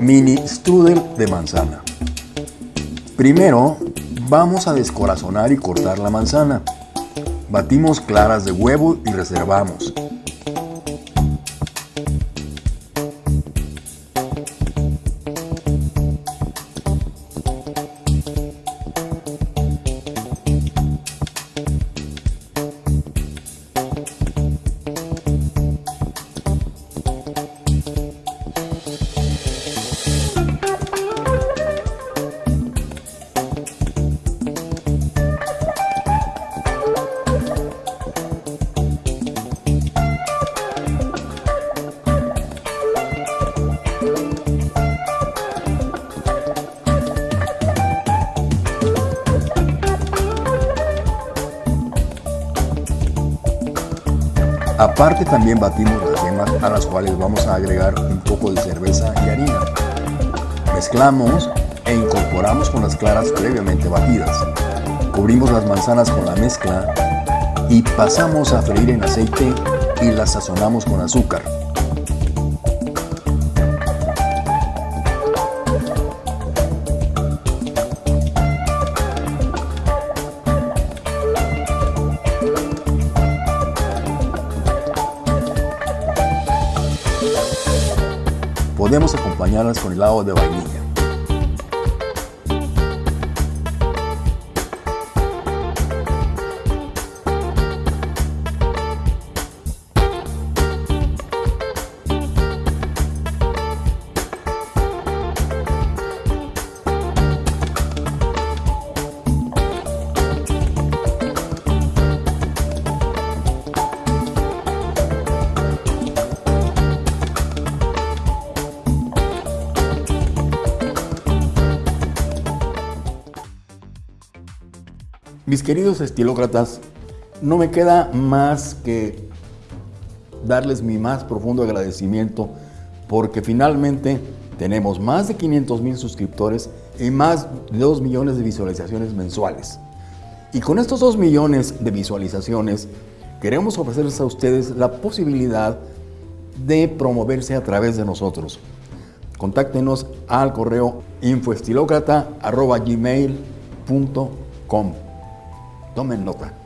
Mini strudel de manzana. Primero, vamos a descorazonar y cortar la manzana. Batimos claras de huevo y reservamos. Aparte también batimos las yemas a las cuales vamos a agregar un poco de cerveza y harina. Mezclamos e incorporamos con las claras previamente batidas. Cubrimos las manzanas con la mezcla y pasamos a freír en aceite y las sazonamos con azúcar. Podemos acompañarlas con helado de vainilla. Mis queridos estilócratas, no me queda más que darles mi más profundo agradecimiento porque finalmente tenemos más de 500 mil suscriptores y más de 2 millones de visualizaciones mensuales. Y con estos 2 millones de visualizaciones queremos ofrecerles a ustedes la posibilidad de promoverse a través de nosotros. Contáctenos al correo infoestilocrata.gmail.com Tomen nota.